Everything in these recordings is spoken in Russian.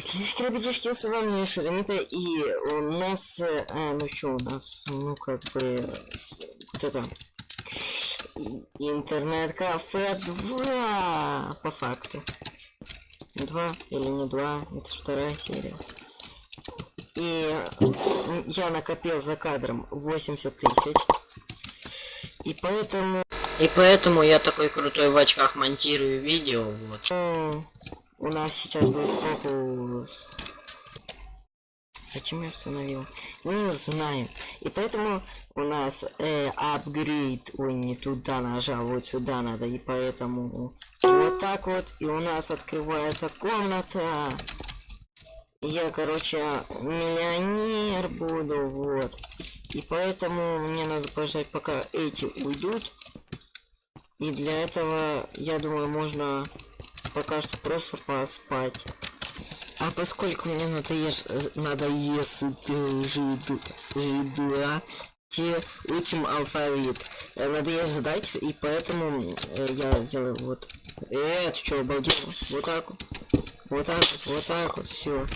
Так, ребятишки, с вами Шеремита, и у нас, э, ну что у нас, ну как бы, вот это, интернет-кафе 2, по факту. Два или не два, это ж вторая серия. И я накопил за кадром 80 тысяч. И поэтому... И поэтому я такой крутой в очках монтирую видео, вот. У нас сейчас будет фокус. Зачем я установил? Не знаю. И поэтому у нас э. Ой, не туда нажал, вот сюда надо. И поэтому вот так вот. И у нас открывается комната. Я, короче, миллионер буду, вот. И поэтому мне надо пожать, пока эти уйдут. И для этого, я думаю, можно пока что просто поспать. А поскольку мне надоест, надоест жиду, жидуа, те учим алфавит. Э, Надоест ждать, и поэтому э, я сделаю вот. Э, ты чё, обалдел? Вот так вот. Вот так вот, вот так вот, все.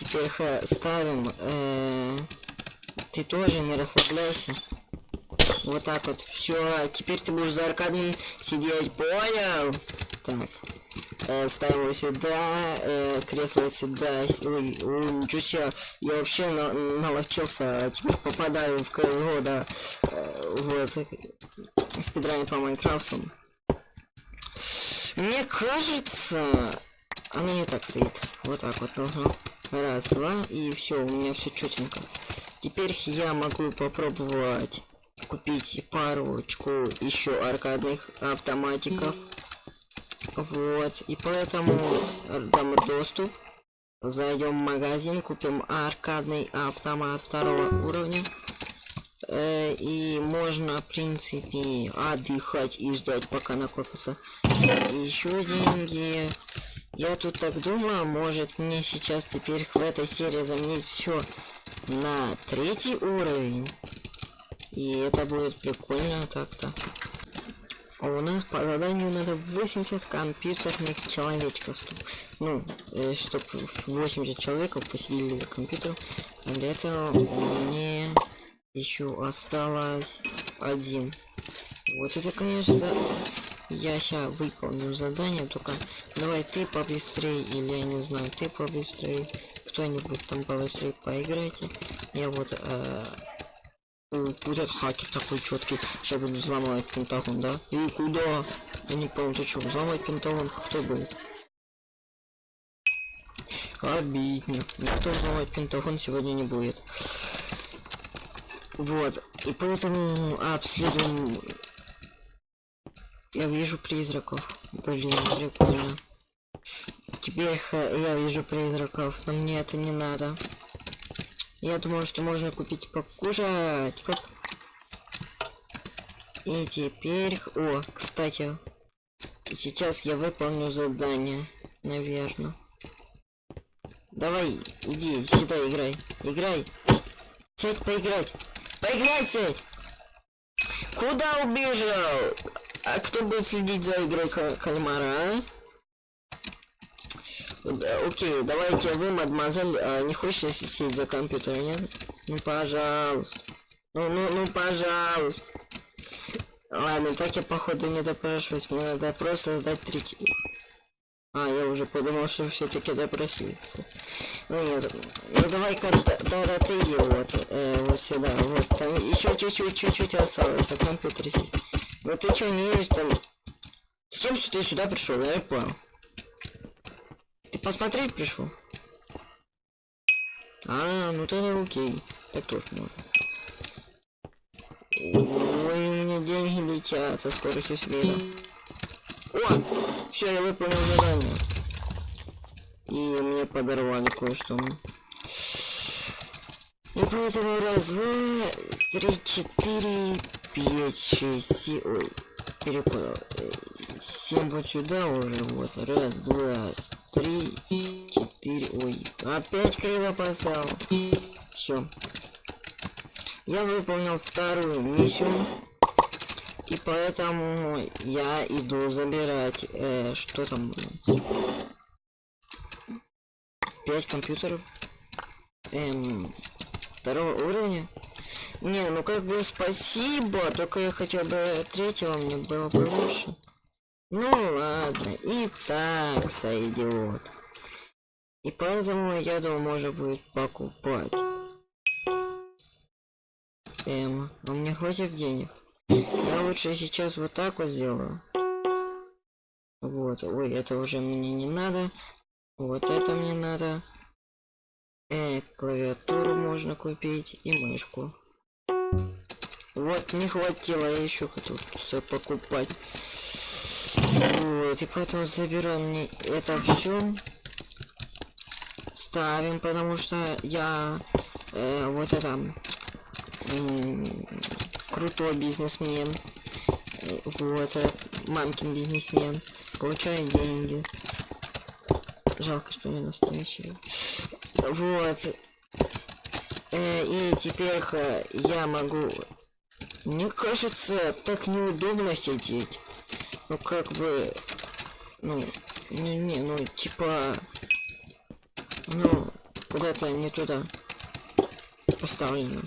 Теперь ставим. э, ты тоже не расслабляйся. Вот так вот. Все, теперь ты будешь за аркадом сидеть, понял? Так. Э, сюда, э, кресло сюда. Ой, ничего себе. Я вообще на наловчился, а теперь попадаю в КСГО, да. Э, вот. Спидрайм по Майнкрафту. Мне кажется, оно не так стоит. Вот так вот должно. Раз, два, и все, у меня все четенько. Теперь я могу попробовать купить парочку еще аркадных автоматиков. Вот, и поэтому дам доступ. Зайдем в магазин, купим аркадный автомат второго уровня. Э, и можно, в принципе, отдыхать и ждать, пока накопится еще деньги. Я тут так думаю, может мне сейчас теперь в этой серии заменить все на третий уровень. И это будет прикольно так-то. У нас по заданию надо 80 компьютерных человечков. Ну, э, чтоб 80 человеков посидели за компьютером. А для этого мне еще осталось один. Вот это, конечно, я сейчас выполню задание, только давай ты побыстрее, или я не знаю, ты побыстрее. Кто-нибудь там побыстрее поиграйте. Я вот э, Вот этот хакер такой четкий. Сейчас буду взломать Пентагон, да? И куда? Я не понял, ты что, взломать Пентагон? Кто будет? Обидно. Никто взломать Пентагон сегодня не будет. Вот. И поэтому обследуем... Я вижу призраков. Блин, прикольно. Теперь я вижу призраков, но мне это не надо. Я думаю, что можно купить покушать. Хоп. И теперь... О, кстати. Сейчас я выполню задание. Наверное. Давай, иди, сюда играй. Играй. Сядь поиграть. Поиграй, сядь. Куда убежал? А кто будет следить за игрой ка- кальмара, а? Да, Окей, давайте вы, мадемуазель, а, не хочешь сидеть за компьютером, нет? Ну, пожалуйста. Ну, ну, ну, пожалуйста. Ладно, так я походу не допрашиваюсь, мне надо просто сдать третий. А, я уже подумал, что все-таки допросился. Ну нет, ну давай-ка т- тогда ты вот, э, вот сюда, вот, там еще чуть-чуть, чуть-чуть осталось, за компьютер сесть. Ну ты что, не видишь там? С чем ты сюда пришел, я понял. Ты посмотреть пришел? А, ну тогда окей. Так тоже можно. Ой, у меня деньги летят со скоростью света. О! Все, я выполнил задание. И мне подорвали кое-что. И поэтому раз, два, три, четыре, пять, шесть, семь, ой, перепутал. Э, Семь вот сюда уже, вот, раз, два, три, четыре, ой, опять криво поставил. Все. Я выполнил вторую миссию. И поэтому я иду забирать, э, что там, блин? 5 компьютеров. Эм, второго уровня. Не, ну как бы спасибо, только я хотел бы третьего, мне было бы лучше. Ну ладно, и так сойдет. И поэтому я думаю, можно будет покупать. Эм, у меня хватит денег. Я лучше сейчас вот так вот сделаю. Вот, ой, это уже мне не надо. Вот это мне надо. Э, клавиатуру можно купить и мышку. Вот, не хватило, я еще хотел все покупать. Вот, и поэтому забираем мне это все. Ставим, потому что я э, вот это крутой бизнесмен. Э, вот, э, мамкин бизнесмен. Получаю деньги. Жалко, что не настоящий. Вот. Э, и теперь я могу... Мне кажется, так неудобно сидеть. Ну, как бы... Ну, не-не, ну, типа... Ну, куда-то не туда поставлено.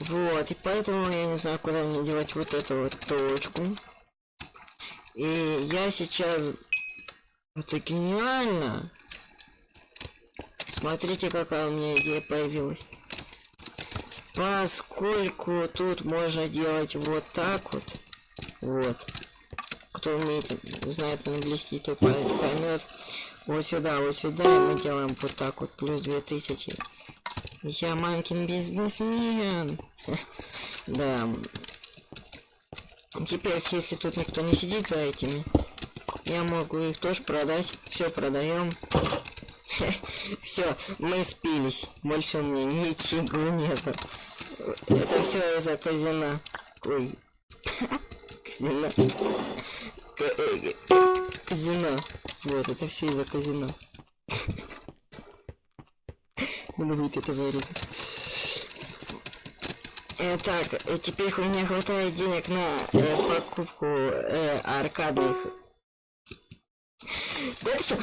Вот, и поэтому я не знаю, куда мне делать вот эту вот точку. И я сейчас... Это гениально! Смотрите, какая у меня идея появилась. Поскольку тут можно делать вот так вот. Вот. Кто умеет, знает английский, то поймет. Вот сюда, вот сюда, и мы делаем вот так вот, плюс 2000. Я мамкин бизнесмен. Да. Теперь, если тут никто не сидит за этими, я могу их тоже продать. Все продаем. Все, мы спились. Больше у меня ничего нету. Это все из-за казина. Ой. Казина. Казино. Вот, это все из-за казино. Надо будет это вырезать. Э, так, э, теперь у меня хватает денег на э, покупку э, аркадных. Да это что?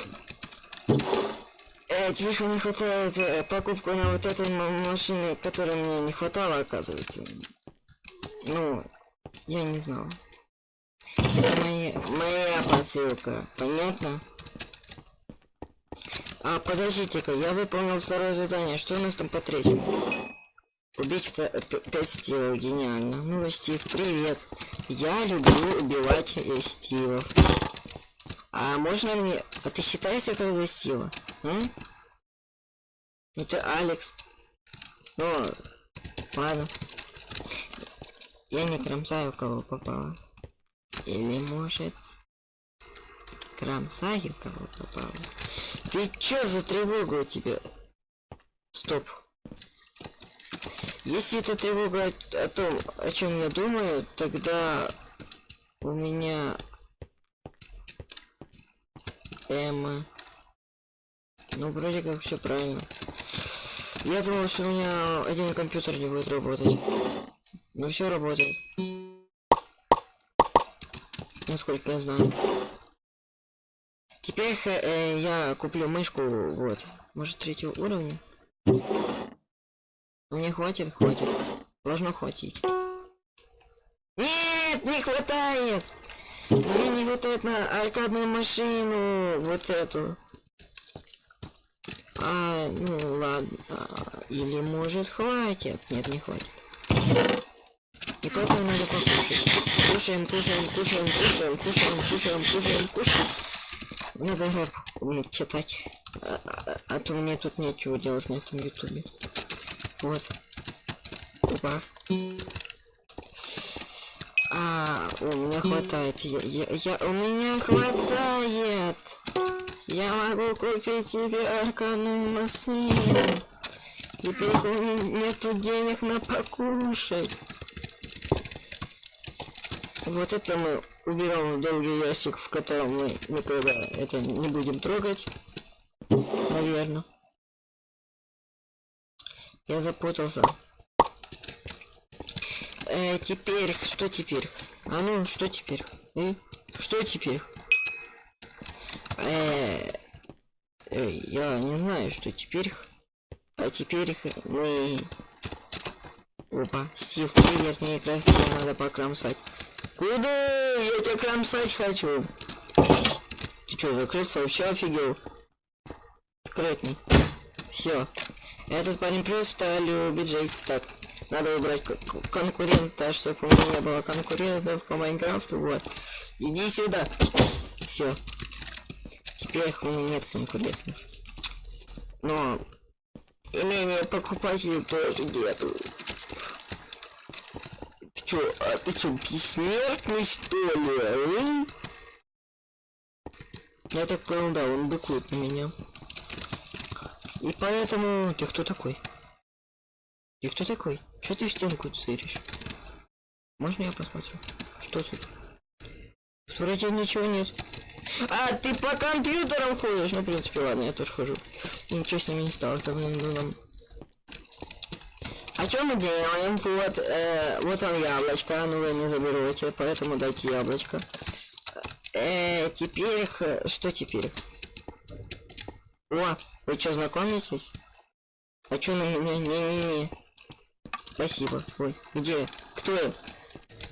Э, теперь у меня хватает э, покупку на вот эту машину, которой мне не хватало, оказывается. Ну, я не знал. Это моя, моя посылка, понятно? А, подождите-ка, я выполнил второе задание. Что у нас там по третьему? Убить 5 стилов, гениально. Ну, Стив, привет. Я люблю убивать э, стилов. А можно мне... А ты считаешься как за стила? А? Ну ты Алекс. Ну, ладно. Я не кромсаю, кого попало. Или может... Кромсаю, кого попало. Ты чё за тревога у тебя? Стоп. Если это тревога о, о том, о чем я думаю, тогда у меня Эмма. Ну, вроде как все правильно. Я думал, что у меня один компьютер не будет работать. Но все работает. Насколько я знаю. Теперь э, я куплю мышку, вот, может третьего уровня. Мне хватит, хватит. Должно хватить. Нет, не хватает! Мне не хватает на аркадную машину, вот эту. А, ну ладно. Или может хватит? Нет, не хватит. И поэтому надо покушать. Кушаем, кушаем, кушаем, кушаем, кушаем, кушаем, кушаем, кушаем. Надо рэп уметь читать. А, а, а то мне тут нечего делать на этом ютубе. Вот. Опа. А, у меня хватает. Я, я, я, у меня хватает. Я могу купить себе аркадную машину. Теперь у меня нету денег на покушать. Вот это мы уберем долгий ящик, в котором мы никогда это не будем трогать. Наверное. Я запутался. Э, теперь, что теперь? А ну, что теперь? И? Что теперь? Э, Эй, я не знаю, что теперь... А теперь мы... Опа, Стив, привет, мне как раз надо покромсать. Куда? Я тебя кромсать хочу. Ты что, закрыться вообще офигел? Скрытный. Все. Этот парень просто любит жить так. Надо убрать конкурента, чтобы у меня не было конкурентов по Майнкрафту. Вот. Иди сюда. Все. Теперь у меня нет конкурентов. Но имение покупателей тоже нету. Чё, а ты чё, бессмертный что ли? а? Я так понял, да, он быкует на меня. И поэтому... Ты кто такой? Ты кто такой? Че ты в стенку тыришь? Можно я посмотрю? Что тут? Вроде ничего нет. А, ты по компьютерам ходишь? Ну, в принципе, ладно, я тоже хожу. Ничего с ними не стало, давным давно. А что мы делаем? Вот, э, вот вам яблочко, ну вы не заберете, поэтому дайте яблочко. Э, теперь, что теперь? О, вы что, знакомитесь? А чё на меня? Не-не-не. Спасибо. Ой, где? Кто?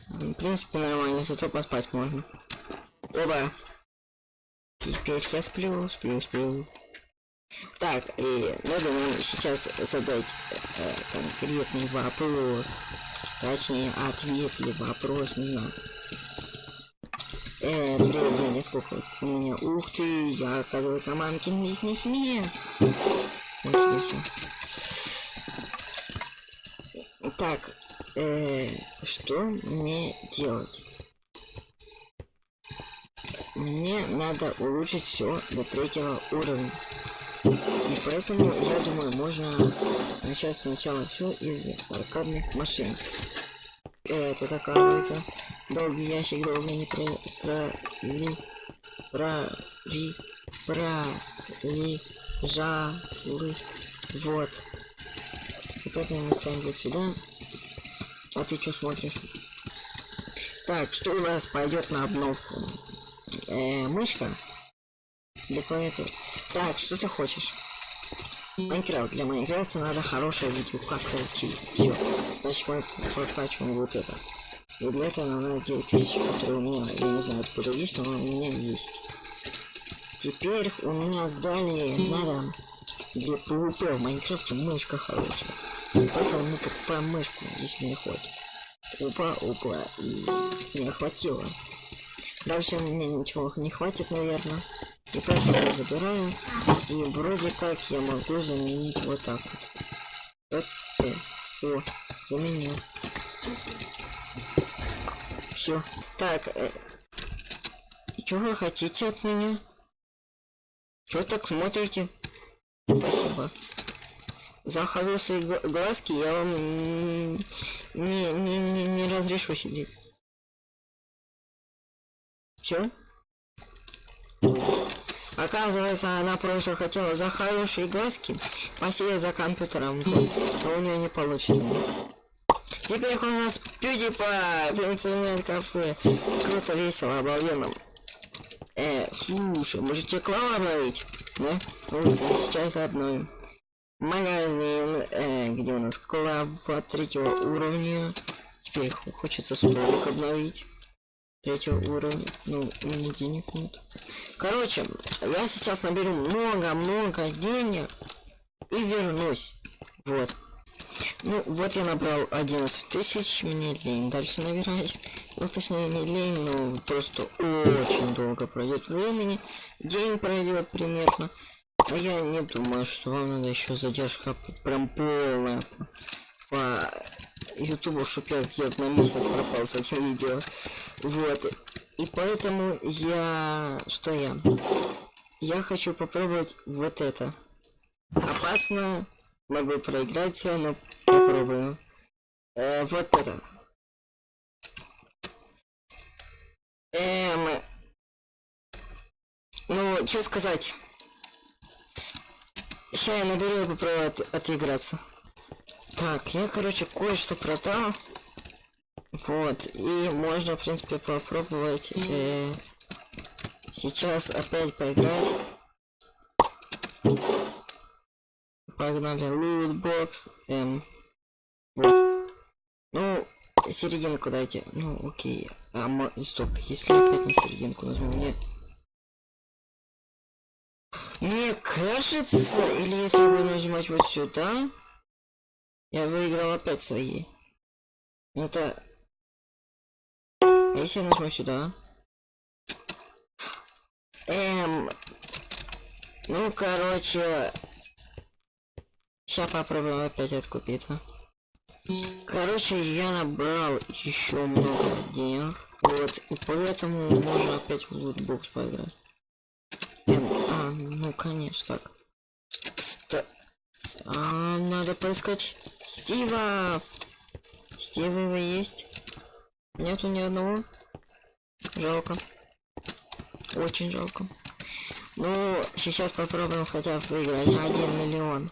В принципе, нормально, зато поспать можно. Оба. Теперь я сплю, сплю, сплю. Так, и надо нам сейчас задать э, конкретный вопрос. Точнее, ответ или вопрос, не знаю. Э, привет, Деня, сколько у меня? Ух ты, я, оказывается, мамкин бизнесмен. Так, э, что мне делать? Мне надо улучшить все до третьего уровня. И поэтому, я думаю, можно начать сначала все из аркадных машин. Это оказывается долгий ящик долго не про... про... ли... про... ри... про... ли... жалы... вот. И поэтому мы ставим вот сюда. А ты что смотришь? Так, что у нас пойдет на обновку? Э, мышка? Для клавиатуры. Так, что ты хочешь? Майнкрафт. Для Майнкрафта надо хорошее видео, как пройти. Все. Значит, мы прокачиваем вот это. И для этого нам надо 9000, которые у меня, я не знаю откуда есть, но у меня есть. Теперь у меня сдали надо для PvP в Майнкрафте мышка хорошая. Поэтому мы покупаем мышку, если не хватит. Опа, опа, и не хватило. Дальше мне ничего не хватит, наверное. И поэтому я забираю. И вроде как я могу заменить вот так вот. Вот, о, заменил. Все. Так, э, что вы хотите от меня? Что так смотрите? Спасибо. За хорошие гла- глазки я вам не, не, не, не разрешу сидеть. Все? Оказывается, она просто хотела за хорошие глазки посидеть за компьютером, но у нее не получится. Теперь у нас PewDiePie в интернет-кафе. Круто, весело, обалденно. Э, слушай, может клаву обновить? Да? Ну, сейчас обновим. Магазин, э, где у нас клава третьего уровня. Теперь хочется столик обновить. Третьего уровня. Ну, меня денег нет. Короче, я сейчас наберу много-много денег и вернусь. Вот. Ну, вот я набрал 11 тысяч, мне лень дальше набирать. Ну, точнее, не лень, но просто очень долго пройдет времени. День пройдет примерно. А я не думаю, что вам надо еще задержка прям полная по ютубу, чтоб я где-то на месяц пропал с этим видео. Вот. И поэтому я... Что я? Я хочу попробовать вот это. Опасно. Могу проиграть, но попробую. Э, вот это. Эм... Ну, что сказать? Сейчас я наберу и попробую от- отыграться. Так, я, короче, кое-что продал. Вот, и можно, в принципе, попробовать э, сейчас опять поиграть. погнали. Лутбокс. Эм. Ну, серединку дайте. Ну, окей. А, стоп, если опять на серединку нажму, мне... Мне кажется, или если буду нажимать вот сюда, я выиграл опять свои. Это... А если я нажму сюда? Эм... Ну, короче... Сейчас попробуем опять откупиться. Короче, я набрал еще много денег. Вот, и поэтому можно опять в лутбокс поиграть. Эм, а, ну конечно, так. Ста... А, надо поискать Стива. Стива его есть? Нету ни одного. Жалко. Очень жалко. Ну, сейчас попробуем хотя бы выиграть 1 миллион.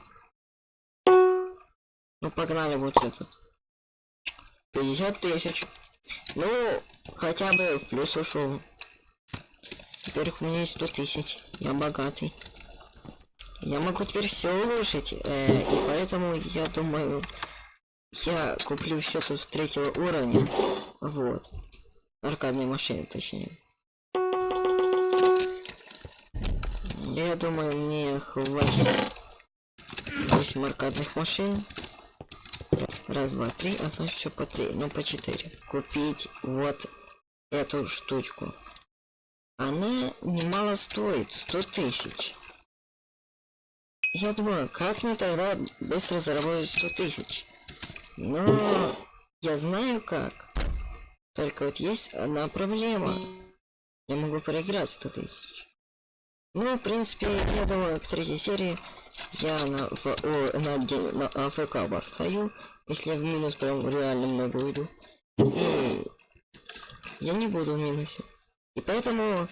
Ну, погнали вот этот. 50 тысяч. Ну, хотя бы в плюс ушел. Теперь у меня есть 100 тысяч. Я богатый. Я могу теперь все улучшить. э, и поэтому я думаю, я куплю все тут третьего уровня. Вот. Аркадные машины, точнее. Я думаю, мне хватит 8 аркадных машин. Раз, два, три, а значит все по три, ну по четыре. Купить вот эту штучку. Она немало стоит, 100 тысяч. Я думаю, как мне тогда быстро заработать 100 тысяч? Но я знаю как. Только вот есть одна проблема. Я могу проиграть 100 тысяч. Ну, в принципе, я думаю, к третьей серии я на, Ф- о, на, на АФК постою, если я в минус прям реально много уйду. И я не буду в минусе. И поэтому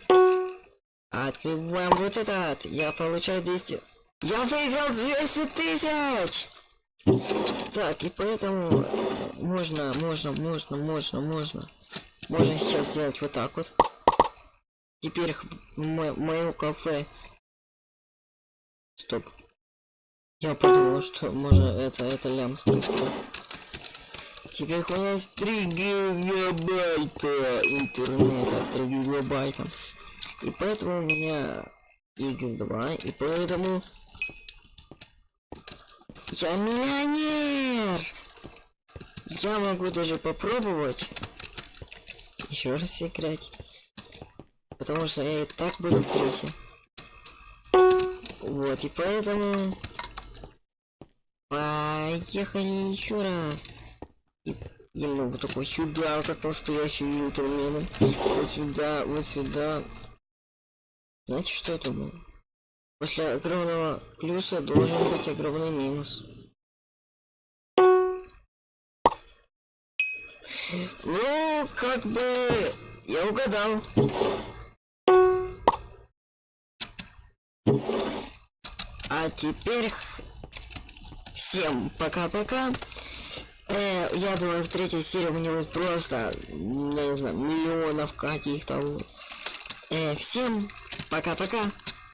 открываем вот этот. Я получаю 200. Я выиграл 200 тысяч! Так, и поэтому можно, можно, можно, можно, можно. Можно сейчас сделать вот так вот. Теперь мо- кафе. Стоп. Я подумал, что можно это, это лям. Теперь у есть 3 гигабайта интернета, 3 гигабайта. И поэтому у меня X2, и поэтому я миллионер! Я могу даже попробовать еще раз играть. Потому что я и так буду в плюсе. Вот, и поэтому... Поехали еще раз. И я могу такой сюда, как настоящий джентльмен. Вот сюда, вот сюда. Знаете, что это было? После огромного плюса должен быть огромный минус. Ну, как бы я угадал. А теперь всем пока-пока. Э, я думаю, в третьей серии у меня будет просто, не знаю, миллионов каких-то. Э, всем пока-пока.